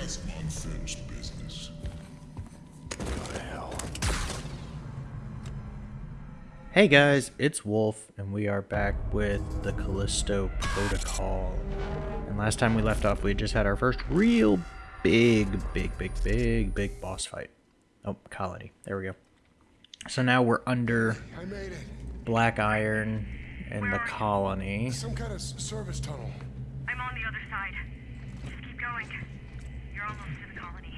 Just unfinished business. Hey guys, it's Wolf, and we are back with the Callisto Protocol. And last time we left off, we just had our first real big, big, big, big, big boss fight. Oh, colony. There we go. So now we're under I made it. Black Iron and the colony. Some kind of service tunnel. I'm on the other side. Just keep going. You're almost to the colony.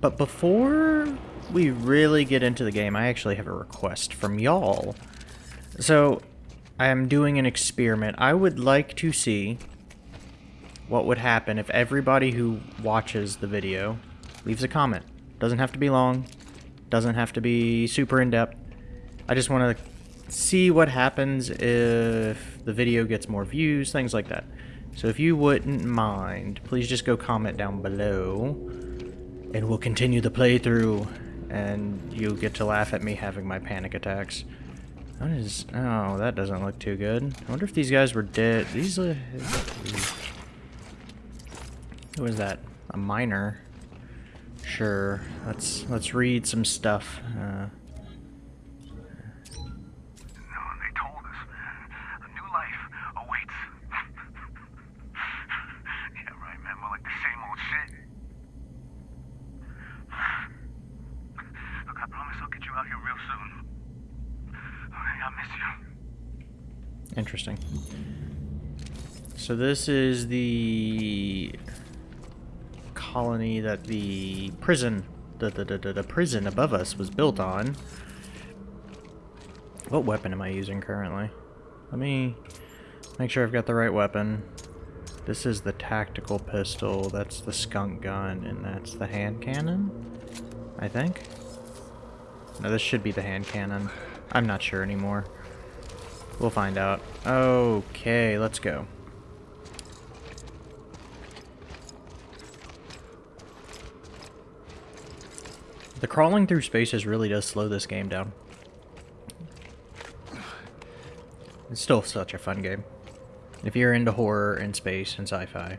But before we really get into the game, I actually have a request from y'all. So, I am doing an experiment. I would like to see what would happen if everybody who watches the video leaves a comment. Doesn't have to be long, doesn't have to be super in-depth. I just want to see what happens if the video gets more views, things like that. So if you wouldn't mind, please just go comment down below and we'll continue the playthrough and you'll get to laugh at me having my panic attacks. What is... Oh, that doesn't look too good. I wonder if these guys were dead. These... Uh, who is that? A miner? Sure. Let's let's read some stuff. Uh, No, they told us. A new life awaits. yeah, right, man. More like the same old shit. Look, I promise I'll get you out here real soon. Alright, I miss you. Interesting. So this is the colony that the prison, the, the, the, the, prison above us was built on. What weapon am I using currently? Let me make sure I've got the right weapon. This is the tactical pistol, that's the skunk gun, and that's the hand cannon? I think? No, this should be the hand cannon. I'm not sure anymore. We'll find out. Okay, let's go. The crawling through spaces really does slow this game down. It's still such a fun game. If you're into horror and space and sci-fi,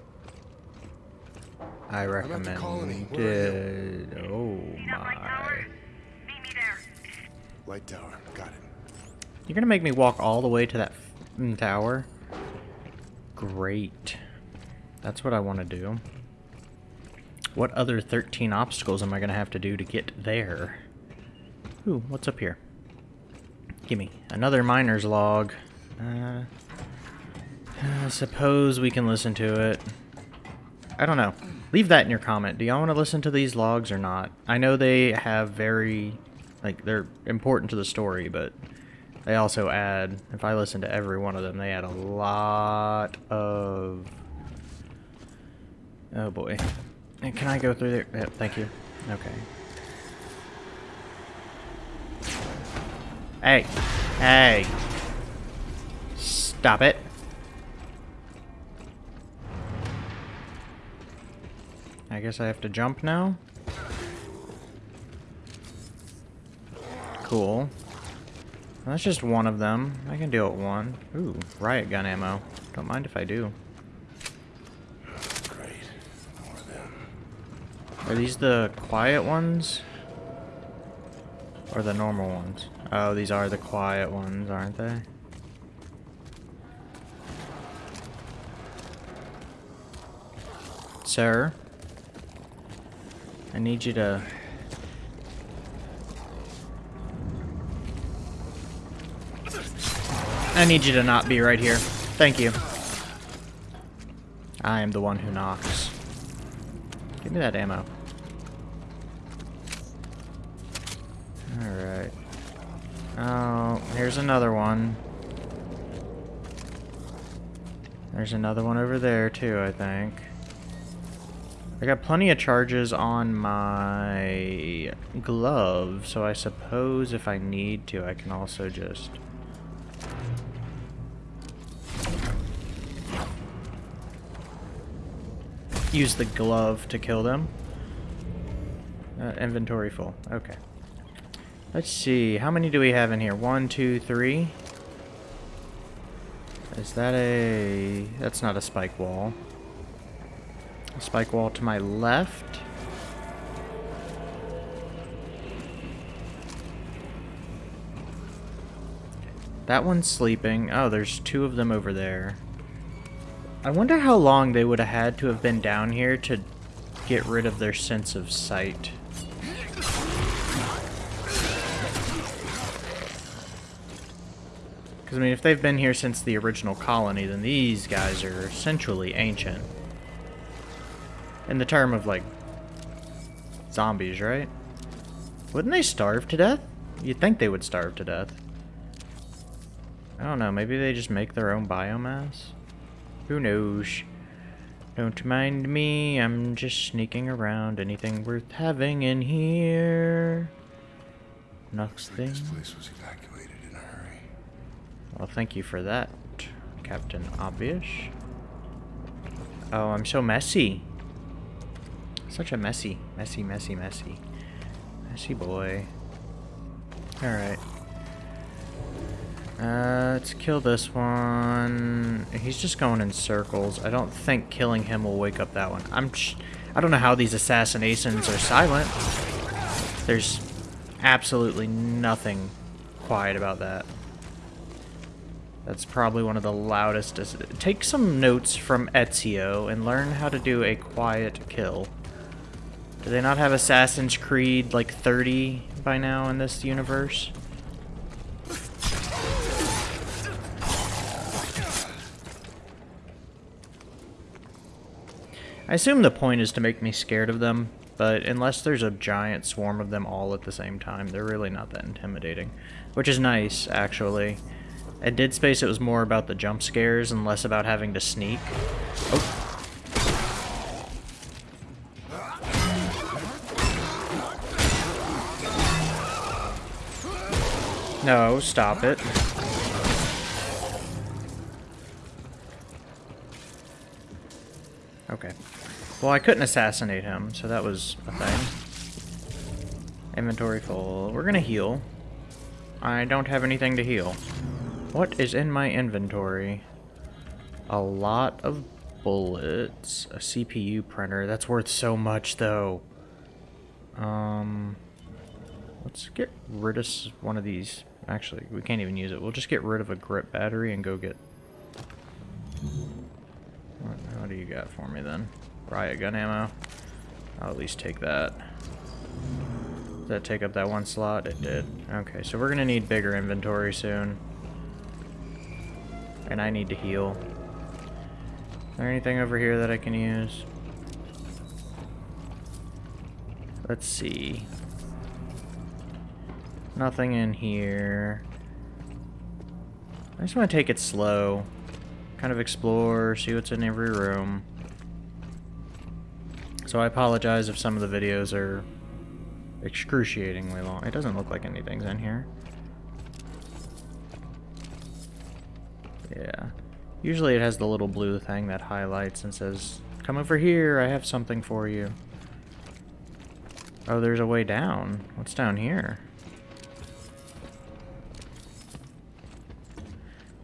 I recommend it. Oh light tower? my. Meet me there. Light tower. Got it. You're gonna make me walk all the way to that tower? Great. That's what I want to do. What other 13 obstacles am I gonna have to do to get there? Ooh, what's up here? Gimme. Another miner's log. Uh, I suppose we can listen to it. I don't know. Leave that in your comment. Do y'all want to listen to these logs or not? I know they have very, like, they're important to the story, but they also add, if I listen to every one of them, they add a lot of... Oh boy. Can I go through there? Thank you. Okay. Hey. Hey. Stop it. I guess I have to jump now? Cool. That's just one of them. I can deal with one. Ooh, riot gun ammo. Don't mind if I do. Great. More of them. Are these the quiet ones? Or the normal ones? Oh, these are the quiet ones, aren't they? Sir? I need you to... I need you to not be right here. Thank you. I am the one who knocks. Give me that ammo. Alright. Oh, here's another one. There's another one over there too, I think. I got plenty of charges on my glove, so I suppose if I need to, I can also just... Use the glove to kill them. Uh, inventory full. Okay. Let's see. How many do we have in here? One, two, three. Is that a... That's not a spike wall. A Spike wall to my left. That one's sleeping. Oh, there's two of them over there. I wonder how long they would have had to have been down here to get rid of their sense of sight. Because, I mean, if they've been here since the original colony, then these guys are essentially ancient. In the term of, like, zombies, right? Wouldn't they starve to death? You'd think they would starve to death. I don't know, maybe they just make their own biomass? Who knows? Don't mind me, I'm just sneaking around. Anything worth having in here? Nothing. This place was evacuated in a hurry. Well, thank you for that, Captain Obvious. Oh, I'm so messy. Such a messy, messy, messy, messy. Messy boy. Alright. Uh, let's kill this one. He's just going in circles. I don't think killing him will wake up that one. I'm I don't know how these assassinations are silent. There's absolutely nothing quiet about that. That's probably one of the loudest. Take some notes from Ezio and learn how to do a quiet kill. Do they not have Assassin's Creed like 30 by now in this universe? I assume the point is to make me scared of them, but unless there's a giant swarm of them all at the same time, they're really not that intimidating. Which is nice, actually. At Dead Space, it was more about the jump scares and less about having to sneak. Oh. No, stop it. Well, I couldn't assassinate him, so that was a thing. Inventory full. We're gonna heal. I don't have anything to heal. What is in my inventory? A lot of bullets. A CPU printer. That's worth so much, though. Um... Let's get rid of one of these. Actually, we can't even use it. We'll just get rid of a grip battery and go get... What, what do you got for me, then? Riot gun ammo. I'll at least take that. Did that take up that one slot? It did. Okay, so we're going to need bigger inventory soon. And I need to heal. Is there anything over here that I can use? Let's see. Nothing in here. I just want to take it slow. Kind of explore, see what's in every room. So I apologize if some of the videos are excruciatingly long. It doesn't look like anything's in here. Yeah. Usually it has the little blue thing that highlights and says, come over here, I have something for you. Oh, there's a way down. What's down here?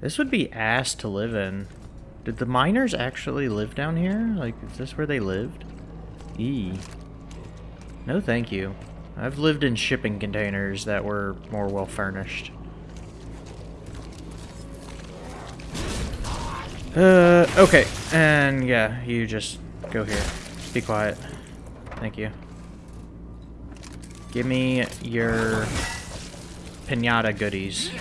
This would be ass to live in. Did the miners actually live down here? Like, is this where they lived? E. No thank you. I've lived in shipping containers that were more well furnished. Uh, okay. And yeah, you just go here. Be quiet. Thank you. Give me your pinata goodies.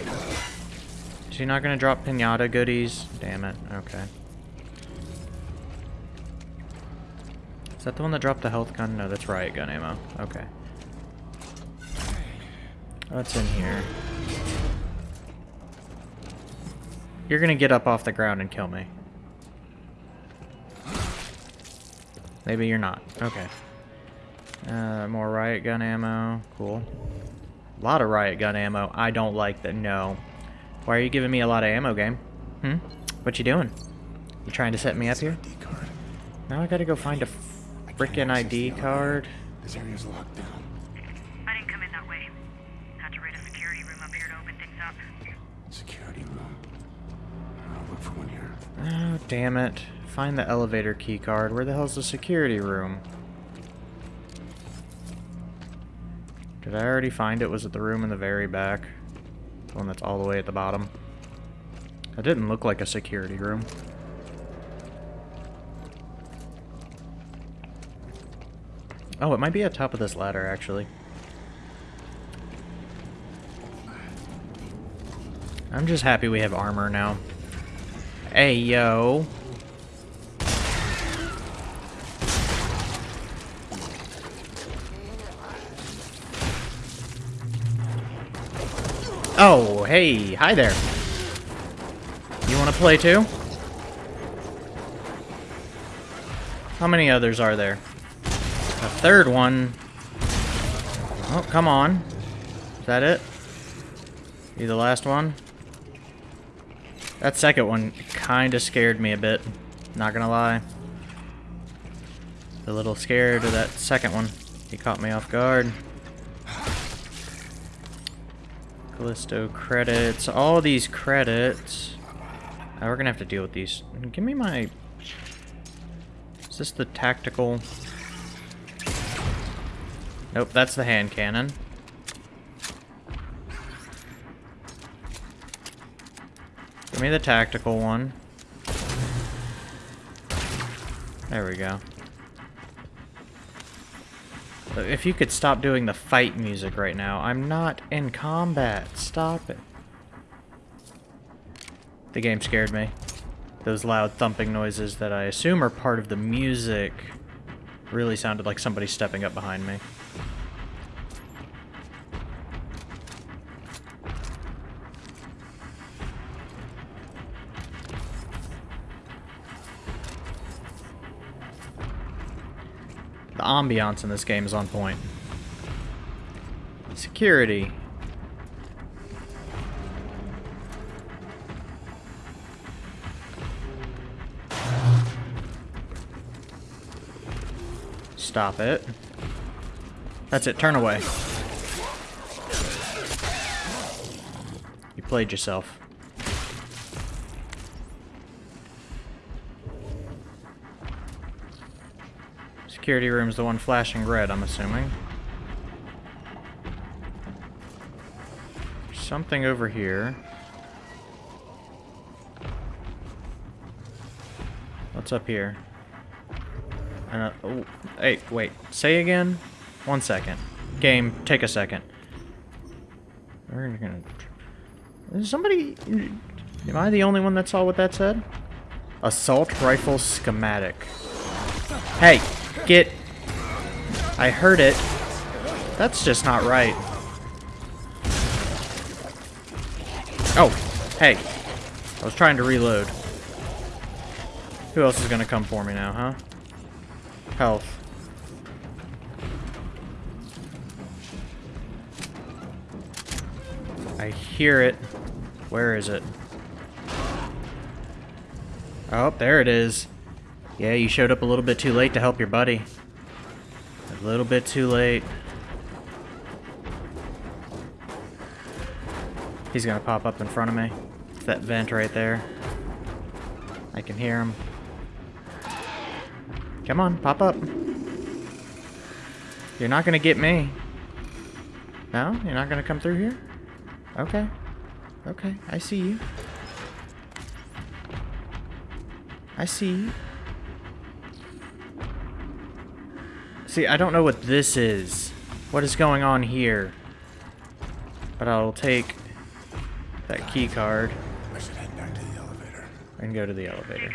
Is he not going to drop pinata goodies? Damn it. Okay. That the one that dropped the health gun? No, that's riot gun ammo. Okay. What's in here? You're to get up off the ground and kill me. Maybe you're not. Okay. Uh, more riot gun ammo. Cool. A lot of riot gun ammo. I don't like that. No. Why are you giving me a lot of ammo, game? Hmm? What you doing? You trying to set me up here? Now I gotta go find a frickin' ID card. This area's locked down. I didn't come in that way. Had to raid a security room up here to open things up. Security room. I'll look for one here. Oh, damn it. Find the elevator key card. Where the hell's the security room? Did I already find it? Was it the room in the very back? The one that's all the way at the bottom? That didn't look like a security room. Oh, it might be at top of this ladder, actually. I'm just happy we have armor now. Hey, yo. Oh, hey, hi there. You want to play too? How many others are there? A third one. Oh, come on. Is that it? You the last one? That second one kind of scared me a bit. Not gonna lie. A little scared of that second one. He caught me off guard. Callisto credits. All these credits. Now we're gonna have to deal with these. Give me my... Is this the tactical... Nope, that's the hand cannon. Give me the tactical one. There we go. If you could stop doing the fight music right now. I'm not in combat. Stop it. The game scared me. Those loud thumping noises that I assume are part of the music really sounded like somebody stepping up behind me. Ambiance in this game is on point. Security. Stop it. That's it, turn away. You played yourself. Security room's the one flashing red, I'm assuming. Something over here. What's up here? Uh, oh, hey, wait. Say again? One second. Game, take a second. We're gonna... Is somebody... Am I the only one that saw what that said? Assault rifle schematic. Hey, get... I heard it. That's just not right. Oh, hey. I was trying to reload. Who else is gonna come for me now, huh? Health. I hear it. Where is it? Oh, there it is. Yeah, you showed up a little bit too late to help your buddy. A little bit too late. He's gonna pop up in front of me. It's that vent right there. I can hear him. Come on, pop up. You're not gonna get me. No? You're not gonna come through here? Okay. Okay, I see you. I see you. See, I don't know what this is. What is going on here? But I'll take that key card I should head back to the elevator. and go to the elevator.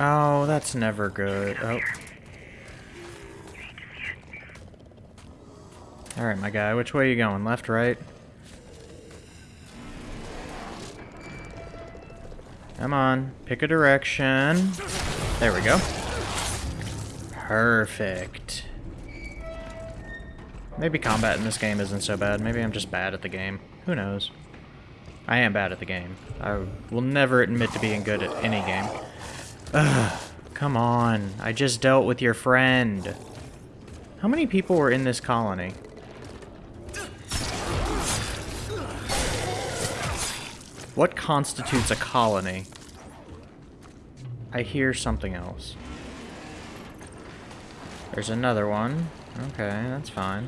Oh, that's never good. Oh. Alright, my guy. Which way are you going? Left, right? Come on. Pick a direction. There we go. Perfect. Maybe combat in this game isn't so bad. Maybe I'm just bad at the game. Who knows? I am bad at the game. I will never admit to being good at any game. Ugh, come on. I just dealt with your friend. How many people were in this colony? What constitutes a colony? I hear something else. There's another one. Okay, that's fine.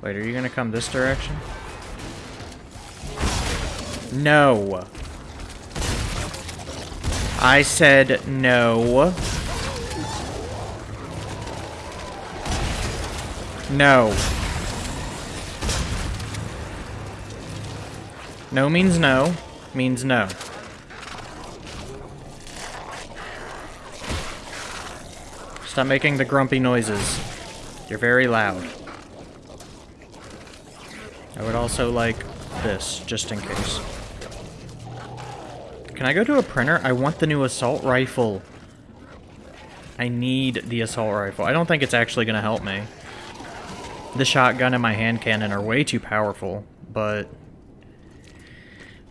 Wait, are you gonna come this direction? No. I said no. No. No means no, means no. Stop making the grumpy noises. You're very loud. I would also like this, just in case. Can I go to a printer? I want the new assault rifle. I need the assault rifle. I don't think it's actually going to help me. The shotgun and my hand cannon are way too powerful, but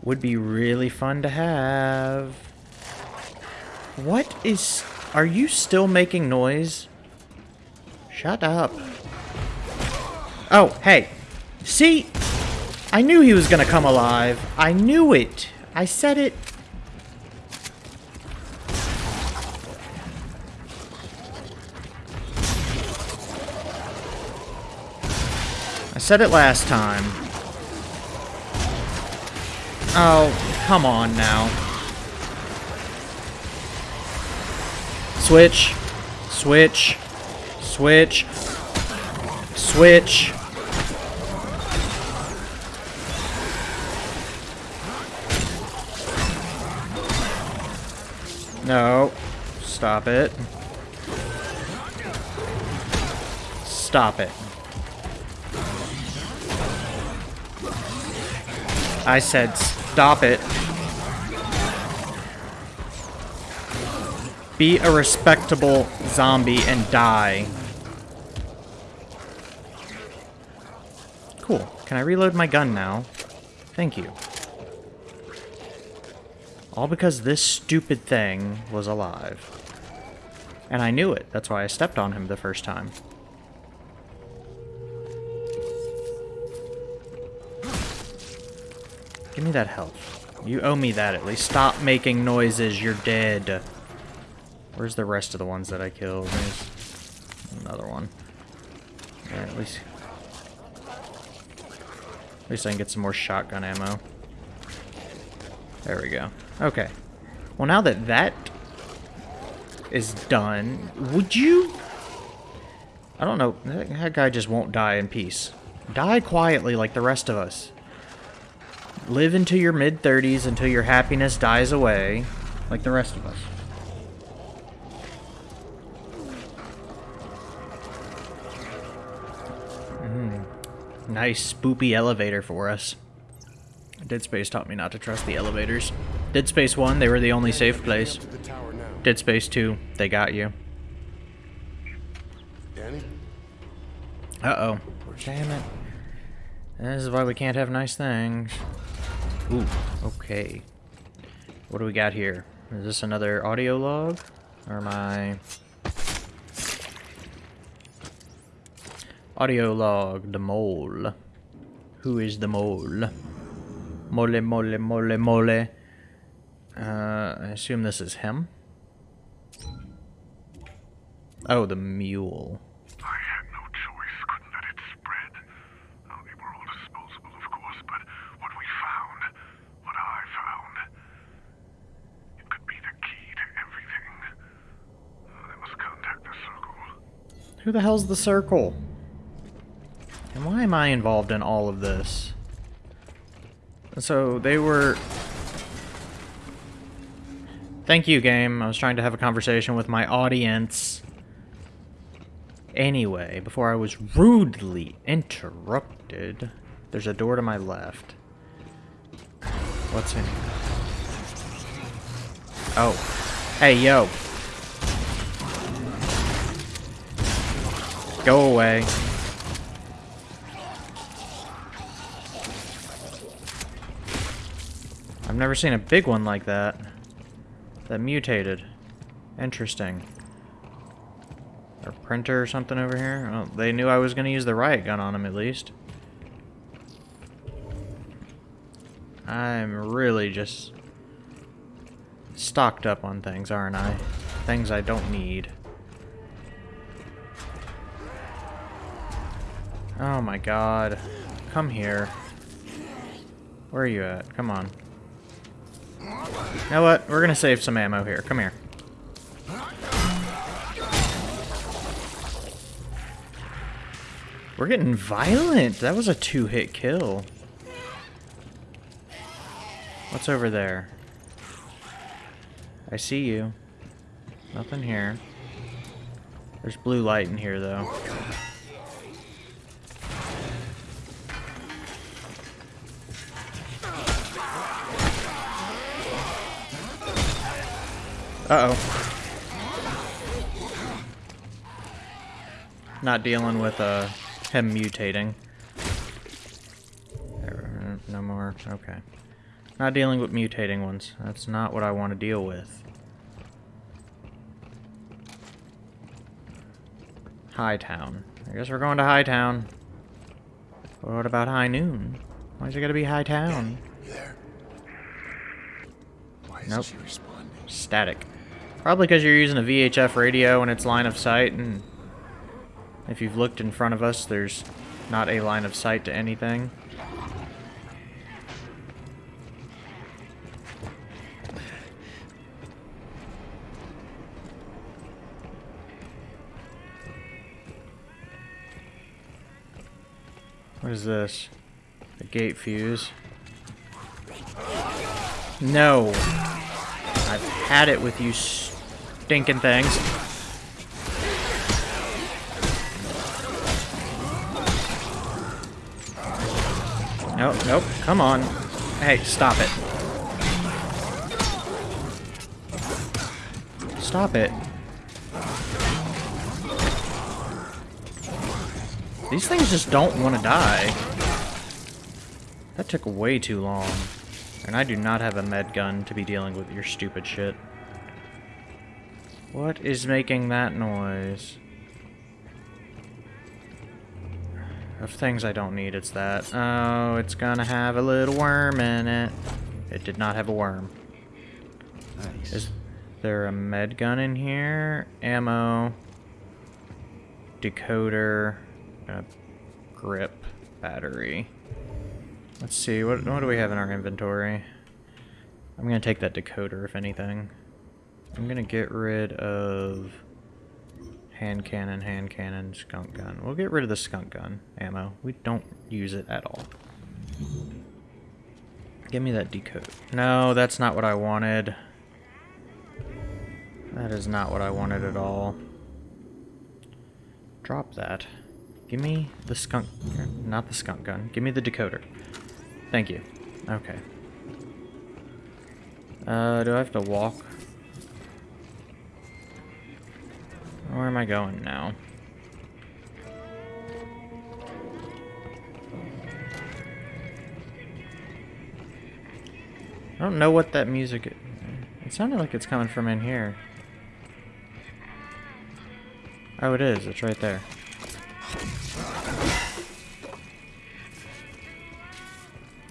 would be really fun to have. What is... Are you still making noise? Shut up. Oh, hey. See? I knew he was gonna come alive. I knew it. I said it. I said it last time. Oh, come on now. Switch. Switch. Switch. Switch. No. Stop it. Stop it. I said stop it. Be a respectable zombie and die. Cool. Can I reload my gun now? Thank you. All because this stupid thing was alive. And I knew it. That's why I stepped on him the first time. Give me that health. You owe me that at least. Stop making noises. You're dead. Where's the rest of the ones that I killed? There's another one. Yeah, at least... At least I can get some more shotgun ammo. There we go. Okay. Well, now that that is done, would you... I don't know. That, guy just won't die in peace. Die quietly like the rest of us. Live into your mid-30s until your happiness dies away, like the rest of us. Nice, spoopy elevator for us. Dead Space taught me not to trust the elevators. Dead Space 1, they were the only safe place. To the tower now. Dead Space 2, they got you. Dani? Uh-oh. Damn it. This is why we can't have nice things. Ooh, okay. What do we got here? Is this another audio log? Or am I... Audio log, the mole. Who is the mole? Mole, mole, mole, mole. Uh, I assume this is him. Oh, the mule. I had no choice, couldn't let it spread. Oh, they were all disposable, of course, but what we found, what I found, it could be the key to everything. I must contact the Circle. Who the hell's the circle? And why am I involved in all of this? So they were... Thank you, game. I was trying to have a conversation with my audience. Anyway, before I was rudely interrupted, there's a door to my left. What's in here? Oh. Hey, yo. Go away. I've never seen a big one like that. That mutated. Interesting. A printer or something over here? Oh, they knew I was going to use the riot gun on him at least. I'm really just stocked up on things, aren't I? Things I don't need. Oh my god. Come here. Where are you at? Come on. You know what? We're gonna save some ammo here. Come here. We're getting violent. That was a two-hit kill. What's over there? I see you. Nothing here. There's blue light in here, though. Uh-oh. Not dealing with uh, him mutating. No more. Okay. Not dealing with mutating ones. That's not what I want to deal with. Hightown. I guess we're going to Hightown. What about High Noon? Why's it gotta be Hightown? You there? Why isn't Nope. she responding? Static. Probably because you're using a VHF radio and it's line of sight, and if you've looked in front of us, there's not a line of sight to anything. What is this? A gate fuse. No. I've had it with you stinking things. Nope, nope, come on. Hey, stop it. Stop it. These things just don't want to die. That took way too long. And I do not have a med gun to be dealing with your stupid shit. What is making that noise? Of things I don't need, it's that. Oh, it's gonna have a little worm in it. It did not have a worm. Nice. Is there a med gun in here? Ammo. Decoder. A grip. Battery. Let's see, what, what do we have in our inventory? I'm gonna take that decoder, if anything. I'm gonna get rid of hand cannon, hand cannon, skunk gun. We'll get rid of the skunk gun ammo. We don't use it at all. Give me that decode. No, that's not what I wanted. That is not what I wanted at all. Drop that. Give me the skunk... Not the skunk gun. Give me the decoder. Thank you. Okay. Uh, do I have to walk? Where am I going now? I don't know what that music... i- It sounded like it's coming from in here. Oh, it is. It's right there.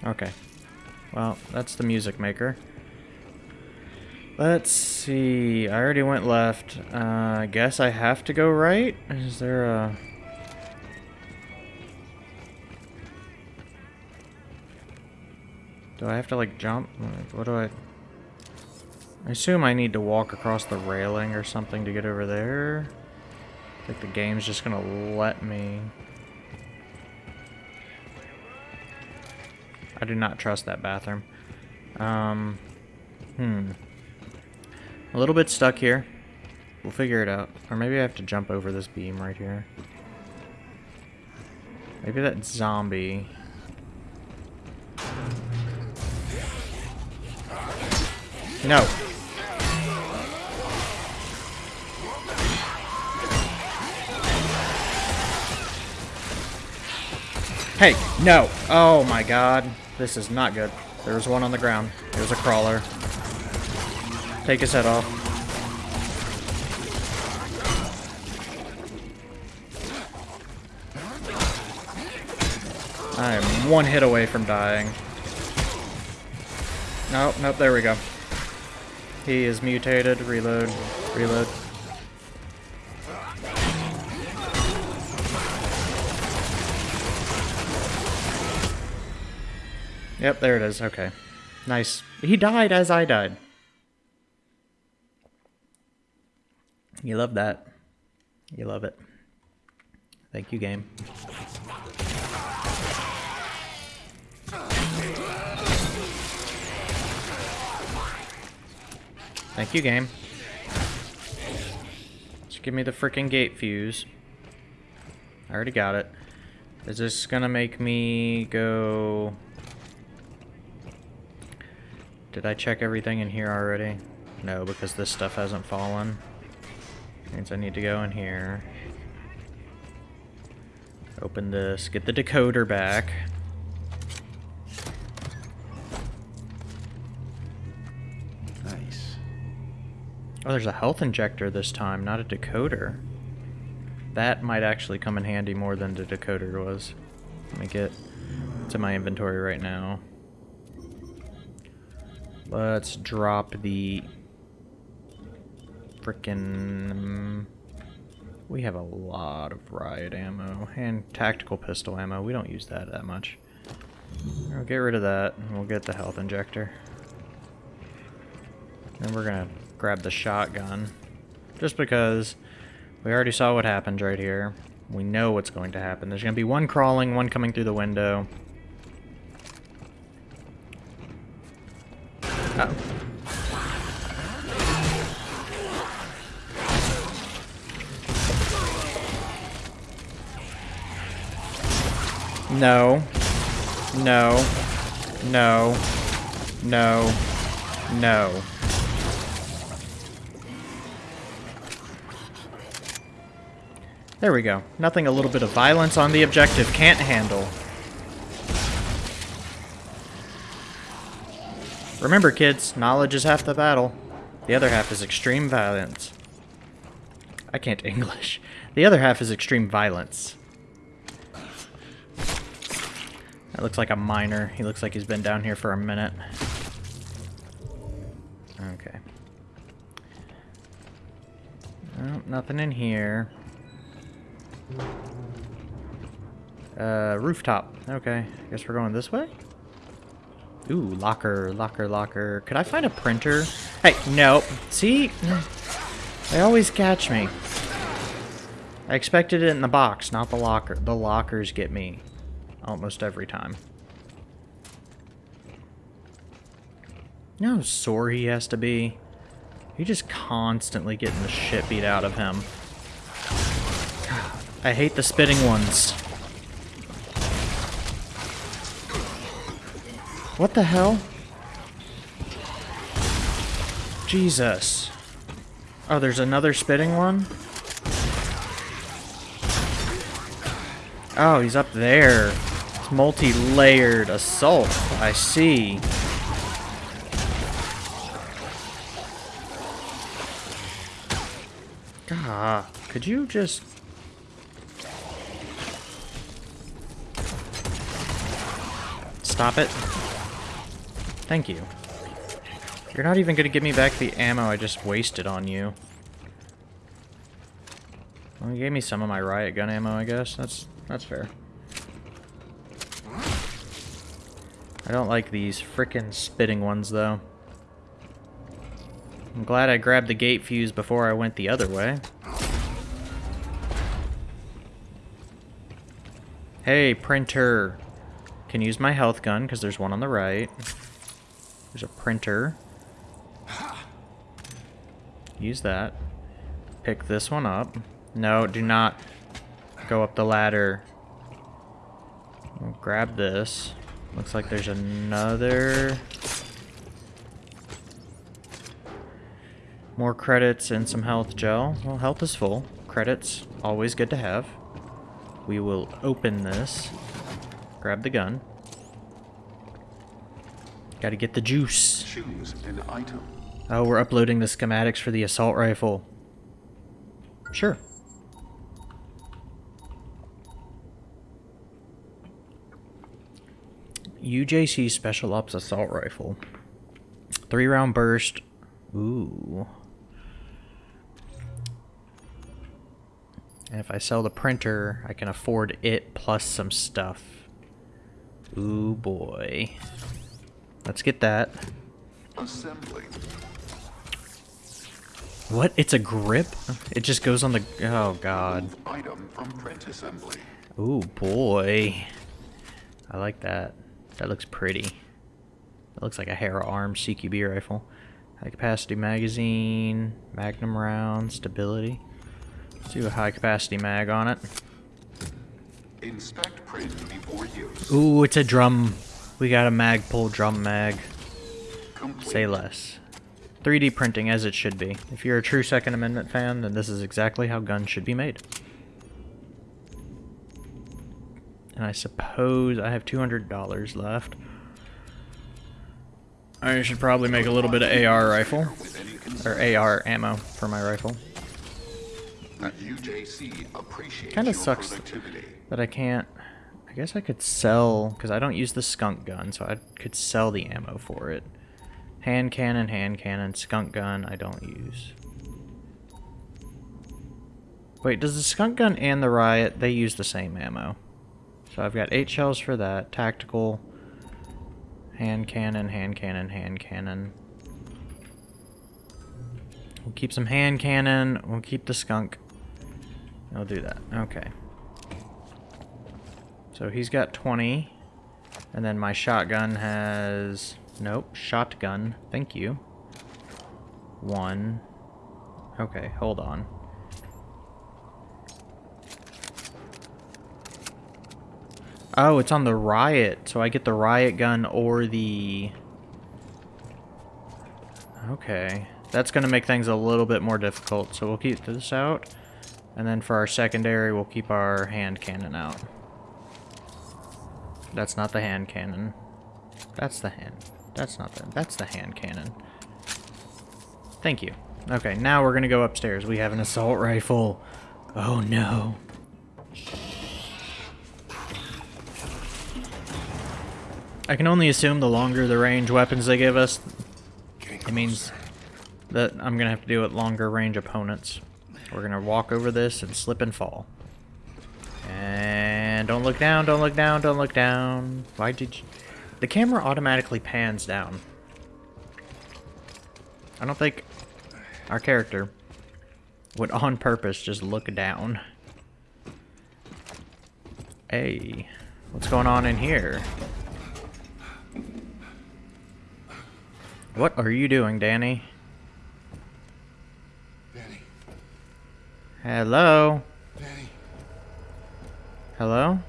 Okay. Well, that's the music maker. Let's see. I already went left. Uh, I guess I have to go right? Is there a... Do I have to, like, jump? What do I... I assume I need to walk across the railing or something to get over there. I think the game's just gonna let me. I do not trust that bathroom. Um, hmm. A little bit stuck here. We'll figure it out. Or maybe I have to jump over this beam right here. Maybe that zombie. No. Hey, no. Oh my god. This is not good. There was one on the ground. It was a crawler. Take his head off. I am one hit away from dying. Nope, nope, there we go. He is mutated. Reload. Reload. Yep, there it is. Okay. Nice. He died as I died. You love that. You love it. Thank you, game. Thank you, game. Just give me the freaking gate fuse. I already got it. Is this gonna make me go... Did I check everything in here already? No, because this stuff hasn't fallen. Means I need to go in here. Open this, get the decoder back. Nice. Oh, there's a health injector this time, not a decoder. That might actually come in handy more than the decoder was. Let me get to my inventory right now. Let's drop the frickin' we have a lot of riot ammo and tactical pistol ammo. We don't use that that much. We'll get rid of that and we'll get the health injector. Then we're gonna grab the shotgun. Just because we already saw what happened right here. We know what's going to happen. There's gonna be one crawling, one coming through the window. No. No. No. No. No. There we go. Nothing a little bit of violence on the objective can't handle. Remember, kids, knowledge is half the battle. The other half is extreme violence. I can't English. The other half is extreme violence. That looks like a miner. He looks like he's been down here for a minute. Okay. Oh, nothing in here. Uh, rooftop. Okay, I guess we're going this way? Ooh, locker, locker, locker. Could I find a printer? Hey, no. See? They always catch me. I expected it in the box, not the locker. The lockers get me. Almost every time. You know how sore he has to be? He just constantly getting the shit beat out of him. I hate the spitting ones. What the hell? Jesus. Oh, there's another spitting one? Oh, he's up there. Multi-layered assault. I see. God, could you just Stop it. Thank you. You're not even going to give me back the ammo I just wasted on you. Well, you gave me some of my riot gun ammo, I guess. That's that's fair. I don't like these frickin' spitting ones, though. I'm glad I grabbed the gate fuse before I went the other way. Hey, printer. Can use my health gun, because there's one on the right. There's a printer. Use that. Pick this one up. No, do not go up the ladder. We'll grab this. Looks like there's another... More credits and some health gel. Well, health is full. Credits, always good to have. We will open this. Grab the gun. Gotta get the juice. Choose an item. Oh, we're uploading the schematics for the assault rifle. Sure. UJC Special Ops Assault Rifle. Three round burst. Ooh. And if I sell the printer, I can afford it plus some stuff. Ooh boy. Let's get that. Assembling. What? It's a grip? It just goes on the... Oh god. Item from print assembly. Ooh boy. I like that. That looks pretty. That looks like a Hera Arm CQB rifle. High capacity magazine, magnum round, stability. Let's do a high capacity mag on it. Inspect print before use. Ooh, it's a drum. We got a mag pull drum mag. Complete. Say less. 3D printing as it should be. If you're a true Second Amendment fan, then this is exactly how guns should be made. And I suppose I have $200 left. I should probably make a little bit of AR rifle. With any concern, Or AR ammo for my rifle. appreciates Kinda sucks. that I can't... I guess I could sell... Because I don't use the skunk gun, so I could sell the ammo for it. Hand cannon, hand cannon, skunk gun, I don't use. Wait, does the skunk gun and the riot, they use the same ammo? So I've got eight shells for that. Tactical, hand cannon, hand cannon, hand cannon. We'll keep some hand cannon. We'll keep the skunk. I'll do that. Okay. So he's got 20. And then my shotgun has... Nope, shotgun. Thank you. One. Okay, hold on. Oh, it's on the riot. So I get the riot gun or the... Okay. That's going to make things a little bit more difficult. So we'll keep this out. And then for our secondary, we'll keep our hand cannon out. That's not the hand cannon. That's the hand. That's not the... That's the hand cannon. Thank you. Okay, now we're gonna go upstairs. We have an assault rifle. Oh no. I can only assume the longer the range weapons they give us, it means that I'm gonna have to deal with longer range opponents. We're gonna walk over this and slip and fall. And don't look down, don't look down, don't look down. Why did you... The camera automatically pans down. I don't think our character would on purpose just look down. Hey, what's going on in here? What are you doing, Dani? Dani, Hello? Dani. Hello?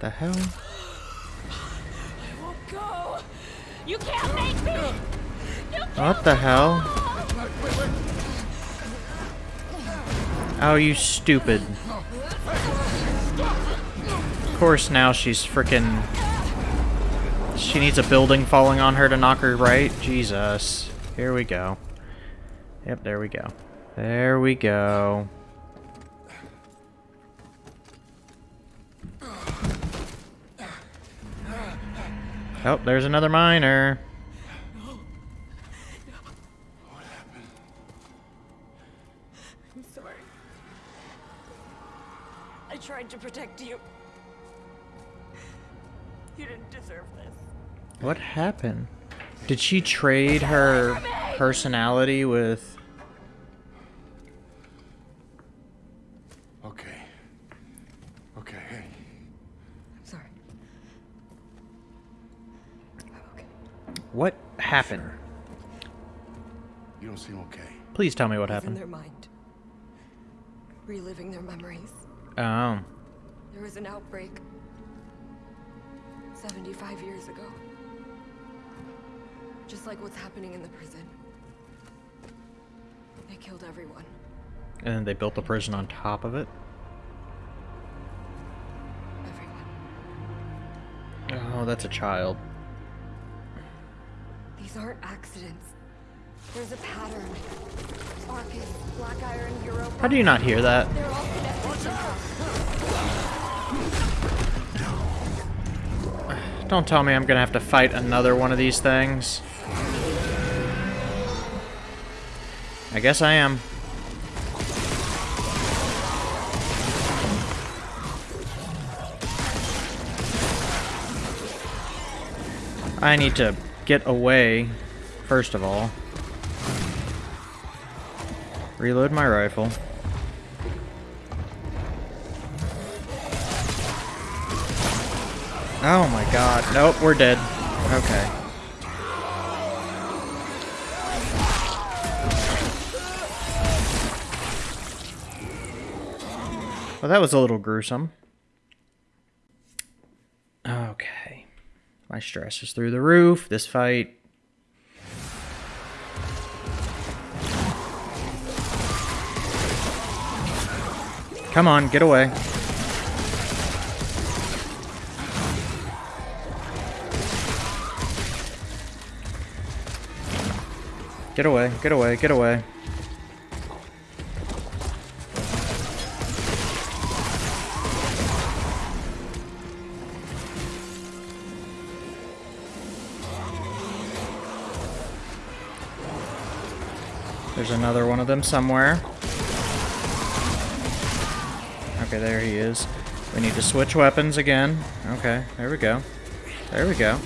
The hell? I won't go. You can't make me. You What the hell? Oh, you stupid. Of course now she's frickin' She needs a building falling on her to knock her right? Jesus. Here we go. Yep, there we go. There we go. Oh, there's another miner. I'm sorry. I tried to protect you. You didn't. What happened? Did she trade her personality with... Okay. Okay, hey. I'm sorry. I'm okay. What happened? You don't seem okay. Please tell me what It's in happened. their mind. Reliving their memories. Oh. There was an outbreak 75 years ago. Just like what's happening in the prison. They killed everyone. And then they built the prison on top of it? Everyone. Oh, that's a child. These aren't accidents. There's a pattern. Arcus, Black Iron, Europa. How do you not hear that? They're all connected. Don't tell me I'm gonna have to fight another one of these things. I guess I am. I need to get away, first of all. Reload my rifle. Oh my god. Nope, we're dead. Okay. Well, that was a little gruesome. Okay. My stress is through the roof. This fight. Come on, get away. Get away, get away, get away. There's another one of them somewhere. Okay, there he is. We need to switch weapons again. Okay, there we go. There we go.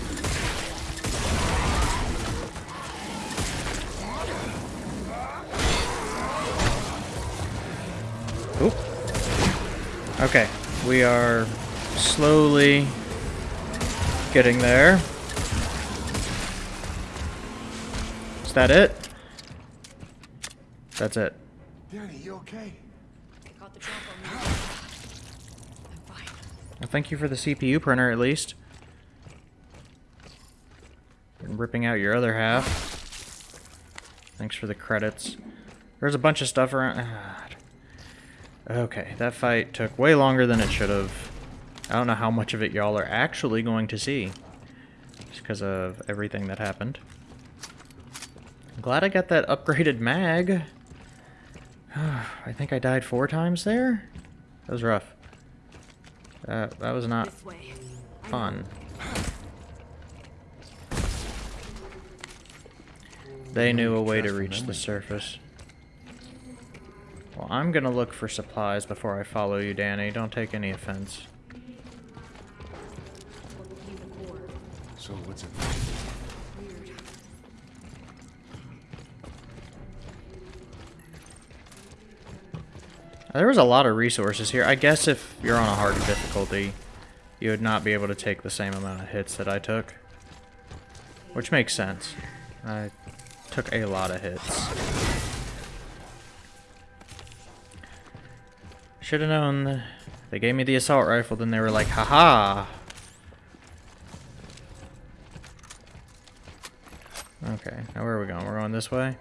Oop. Okay, we are slowly getting there. Is that it? That's it. Dani, you okay? Got the drop on me. I'm fine. Well, thank you for the CPU printer, at least. And ripping out your other half. Thanks for the credits. There's a bunch of stuff around. Ah. Okay, that fight took way longer than it should have. I don't know how much of it y'all are actually going to see. Just because of everything that happened. I'm glad I got that upgraded mag. I think I died four times there? That was rough. That, that was not fun. They knew a way to reach the surface. Well, I'm gonna look for supplies before I follow you, Dani. Don't take any offense. There was a lot of resources here. I guess if you're on a harder difficulty, you would not be able to take the same amount of hits that I took. Which makes sense. I took a lot of hits. Should have known. They gave me the assault rifle, then they were like, haha. Okay, now where are we going? We're going this way?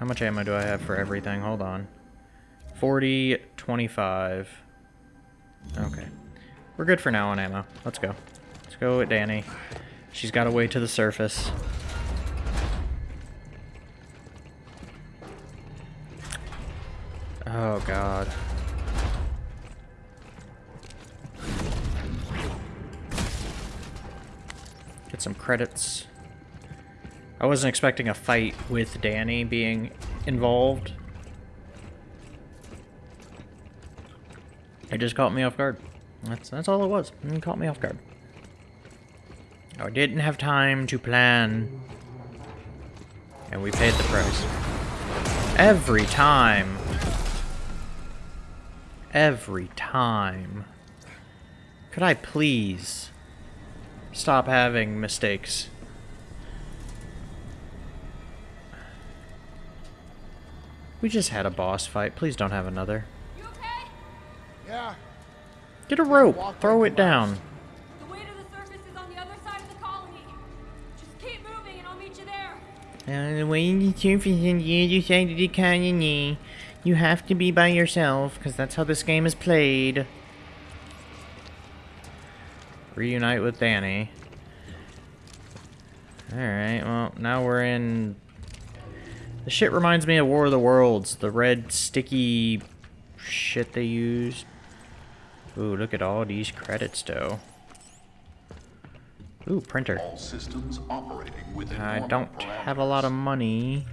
How much ammo do I have for everything? Hold on. 40, 25. Okay. We're good for now on ammo. Let's go. Let's go with Dani. She's got a way to the surface. Oh, God. Get some credits. I wasn't expecting a fight with Dani being involved. It just caught me off guard. That's that's all it was. It caught me off guard. I didn't have time to plan. And we paid the price. Every time. Every time. Could I please stop having mistakes? We just had a boss fight. Please don't have another. You okay? Yeah. Get a rope. Throw it down. The way to the surface is on the other side of the colony. Just keep moving and I'll meet you there. And the way the surface on the other side of the colony, you have to be by yourself, because that's how this game is played. Reunite with Dani. Alright, well, now we're in... The shit reminds me of War of the Worlds. The red, sticky shit they used. Ooh, look at all these credits, though. Ooh, printer. All systems operating within I don't have a lot of money.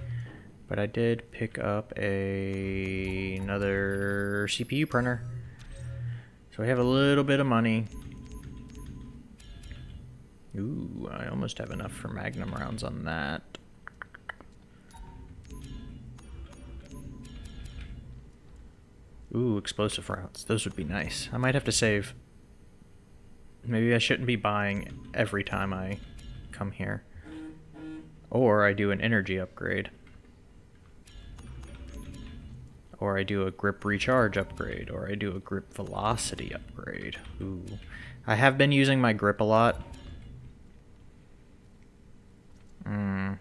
But I did pick up a another CPU printer. So we have a little bit of money. Ooh, I almost have enough for magnum rounds on that. Ooh, explosive rounds. Those would be nice. I might have to save. Maybe I shouldn't be buying every time I come here. Or I do an energy upgrade. Or I do a grip recharge upgrade. Or I do a grip velocity upgrade. Ooh. I have been using my grip a lot. Hmm.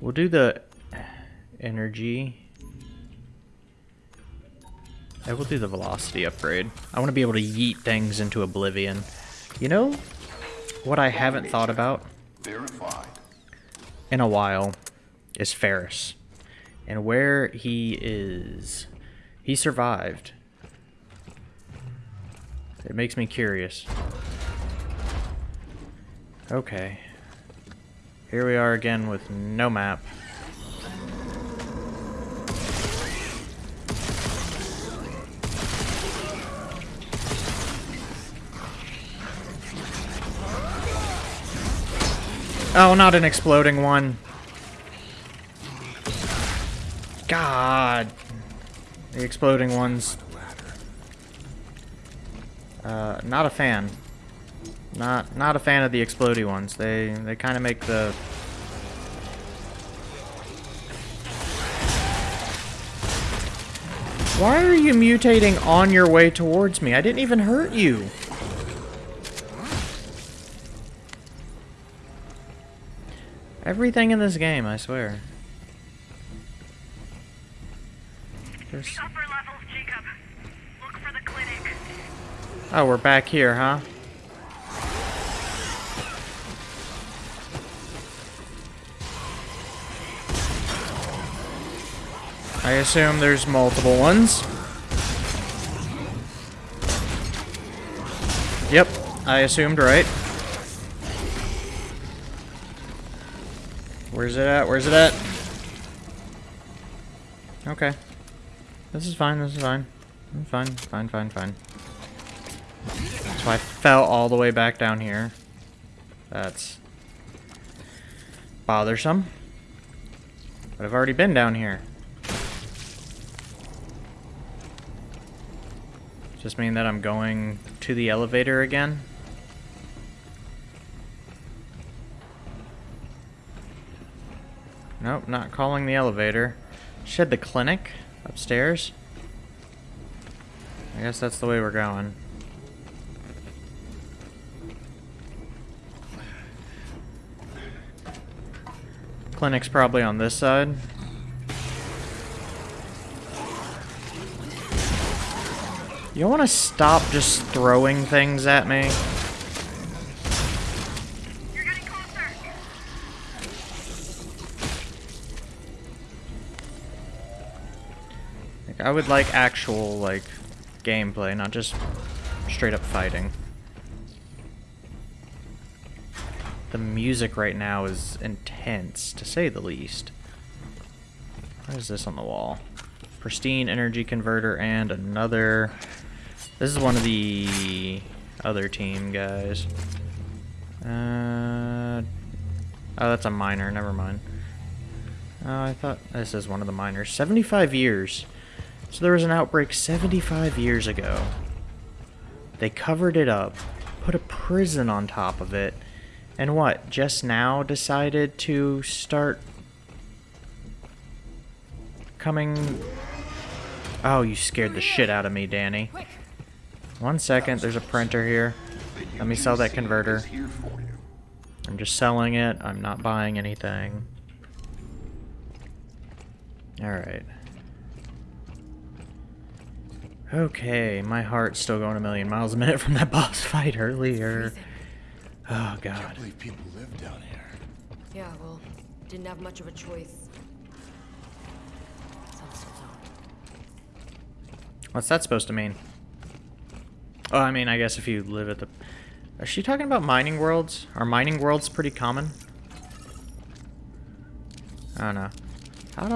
We'll do the energy. I will do the velocity upgrade. I want to be able to yeet things into oblivion. You know what I haven't thought about in a while is Ferris. And where he is. He survived. It makes me curious. Okay. Here we are again with no map. Oh, not an exploding one. God. The exploding ones. Uh, not a fan. Not not a fan of the explodey ones. They they kind of make the Why are you mutating on your way towards me? I didn't even hurt you. Everything in this game, I swear. There's... The upper levels, Jacob. Look for the clinic. Oh, we're back here, huh? I assume there's multiple ones. Yep, I assumed right. Where's it at? Where's it at? Okay. This is fine, this is fine. I'm Fine, fine, fine, fine. So I fell all the way back down here. That's bothersome. But I've already been down here. Just mean that I'm going to the elevator again? Nope, not calling the elevator. Shed the clinic upstairs. I guess that's the way we're going. Clinic's probably on this side. You want to stop just throwing things at me? I would like actual, like, gameplay, not just straight up fighting. The music right now is intense, to say the least. What is this on the wall? Pristine energy converter and another... This is one of the other team guys. Uh, oh, that's a miner. Never mind. Oh, I thought this is one of the miners. 75 years. So there was an outbreak 75 years ago. They covered it up, put a prison on top of it, and what, just now decided to start coming... Oh, you scared the shit out of me, Dani. One second, there's a printer here. Let me sell that converter. I'm just selling it. I'm not buying anything. Alright. Okay, my heart's still going a million miles a minute from that boss fight earlier. Oh I god. can't believe people live down here. Yeah, well, didn't have much of a choice. Some still don't. What's that supposed to mean? Oh, I mean, I guess if you live at the... Is she talking about mining worlds? Are mining worlds pretty common? Oh no. Ah,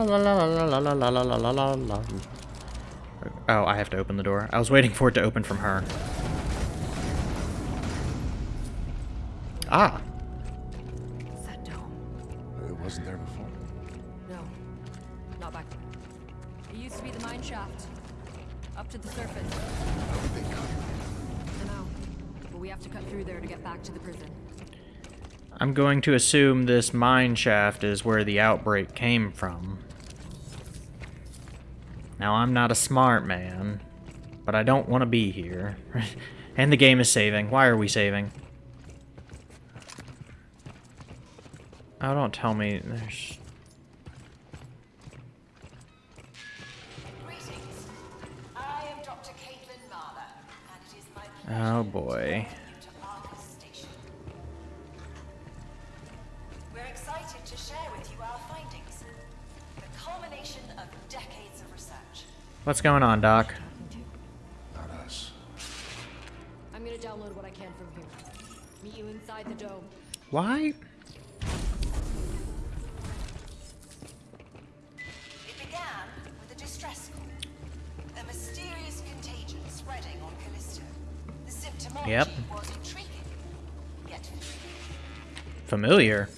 Oh, I have to open the door. I was waiting for it to open from her. Ah, It's that dome. It wasn't there before. No, not back there. It used to be the mine shaft. Up to the surface. How did they cut it? I know. But we have to cut through there to get back to the prison. I'm going to assume this mine shaft is where the outbreak came from. Now, I'm not a smart man, but I don't want to be here. and the game is saving. Why are we saving? Oh, don't tell me there's... Greetings. I What's going on, Doc? Not us. I'm gonna download what I can from here. Meet you inside the dome. Why? It began with a distress call, a mysterious contagion spreading on Callisto. The symptomology Yep. was intriguing, yet Familiar. a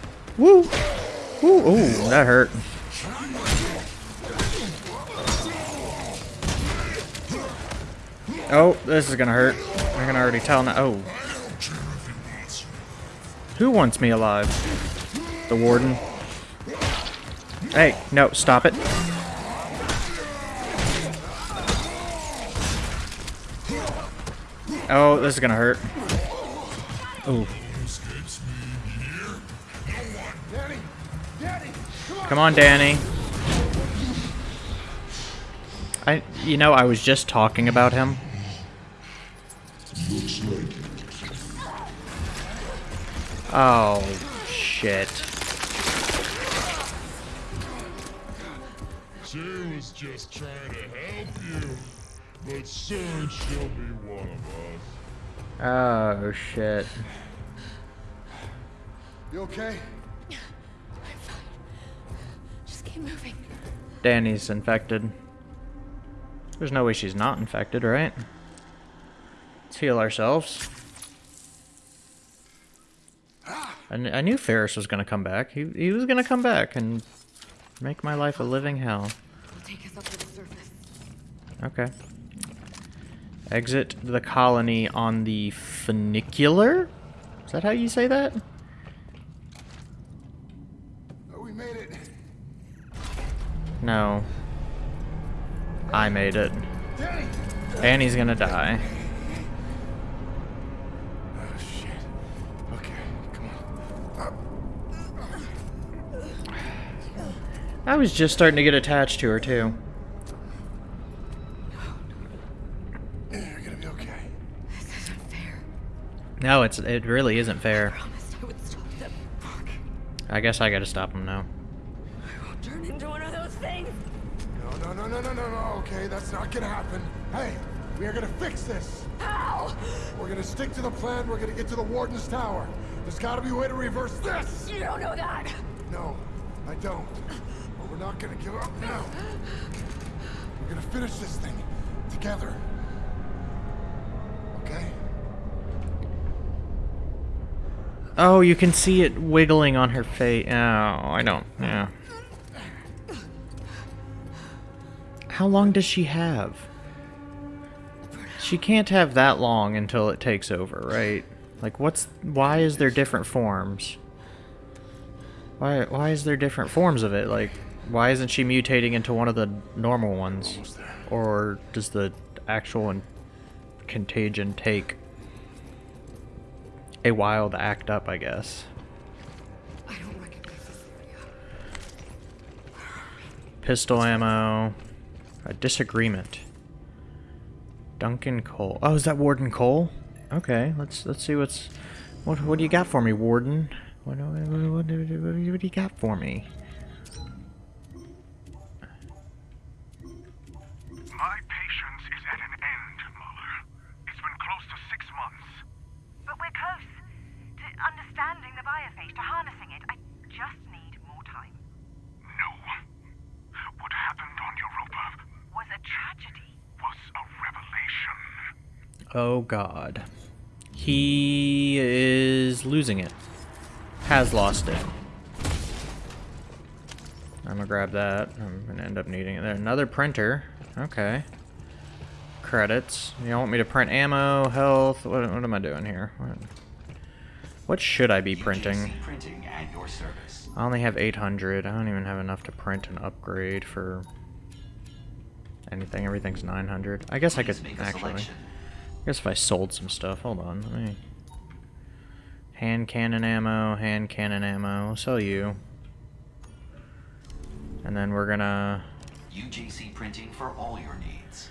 Woo! Woo! Ooh, that hurt. Oh, this is gonna hurt. I can already tell now. Oh. Who wants me alive? The warden? Hey, no, stop it. Oh, this is gonna hurt. Ooh. Come on, Dani. I, you know, I was just talking about him. Looks like. Oh, shit. She was just trying to help you, but soon she'll be one of us. Oh, shit. You okay? Dani's infected. There's no way she's not infected, right? Let's heal ourselves. I, kn- I knew Ferris was gonna come back. He, he was gonna come back and make my life a living hell. Take us up to the surface. Okay. Exit the colony on the funicular? Is that how you say that? Oh, we made it. No. I made it. Dani! Annie's gonna die. Oh, shit. Okay, come on. I was just starting to get attached to her, too. You're gonna be okay. This isn't fair. No, it's it really isn't fair. Promised I would stop them. Fuck. I guess I gotta stop him now. I won't turn into one of those things. No, no, no, no. Okay, that's not gonna happen. Hey, we are gonna fix this. How? We're gonna stick to the plan. We're gonna get to the Warden's Tower. There's gotta be a way to reverse this. You don't know that. No, I don't. But we're not gonna give up now. We're gonna finish this thing together. Okay? Oh, you can see it wiggling on her face. Oh, I don't. Yeah. How long does she have? She can't have that long until it takes over, right? Like, what's... Why is there different forms? Why, why is there different forms of it? Like, why isn't she mutating into one of the normal ones? Or does the actual contagion take a while to act up, I guess? I don't recognize this area. Pistol ammo. A disagreement. Duncan Cole. Oh, is that Warden Cole? Okay, let's let's see what's what what do you got for me, Warden? What what what, what, what, what do you got for me? My patience is at an end, Mahler. It's been close to six months. But we're close to understanding the biophage, to harnessing it. I just need more time. No. What happened on Europa Was a tragedy. was a revelation. Oh God, he is losing it. Has lost it. I'm gonna grab that. I'm gonna end up needing it there. Another printer. Okay. Credits. You want me to print ammo, health? What, what am I doing here? What, what should I be printing? Printing at your service. I only have 800. I don't even have enough to print an upgrade for anything. Everything's 900. I guess I could actually. selection. I guess if I sold some stuff. Hold on. Let me. Hand cannon ammo, hand cannon ammo. I'll sell you. And then we're gonna. UJC printing for all your needs.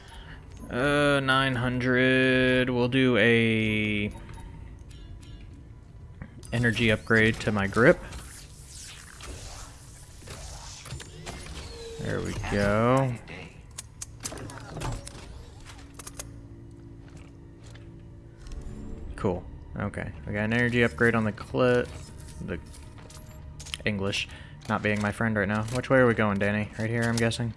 Uh, 900. We'll do a. Energy upgrade to my grip. There we go. Cool. Okay. We got an energy upgrade on the clip. The English not being my friend right now. Which way are we going, Dani? Right here, I'm guessing.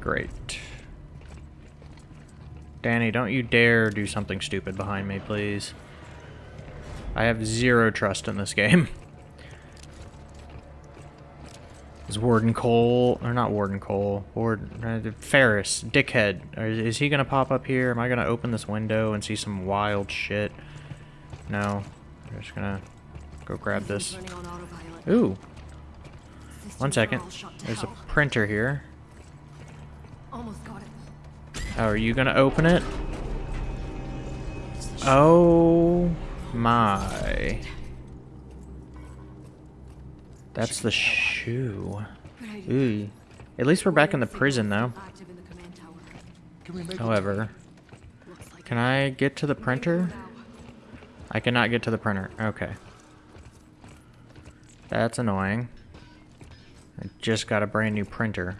Great. Dani, don't you dare do something stupid behind me, please. I have zero trust in this game. Is Warden Cole, or not Warden Cole, Warden, uh, Ferris, Dickhead, or is, is he gonna pop up here? Am I gonna open this window and see some wild shit? No. I'm just gonna go grab this. Running on autopilot. Ooh, one second. There's a printer here. Almost got it. Oh, are you gonna open it? Oh my. That's the shoe. Ooh. At least we're back in the prison though. Active in the command tower. Can we make it? However, Can I get to the printer? I cannot get to the printer. Okay. That's annoying. I just got a brand new printer.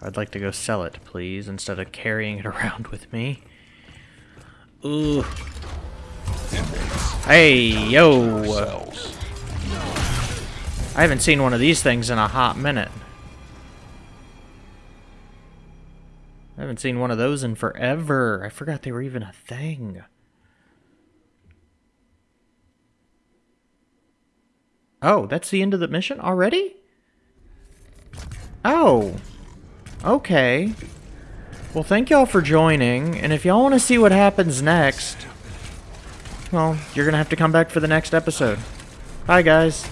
I'd like to go sell it, please, instead of carrying it around with me. Ooh. Hey, yo! I haven't seen one of these things in a hot minute. I haven't seen one of those in forever. I forgot they were even a thing. Oh, that's the end of the mission already? Oh. Okay. Well, thank y'all for joining, and if y'all want to see what happens next, well, you're going to have to come back for the next episode. Bye, guys.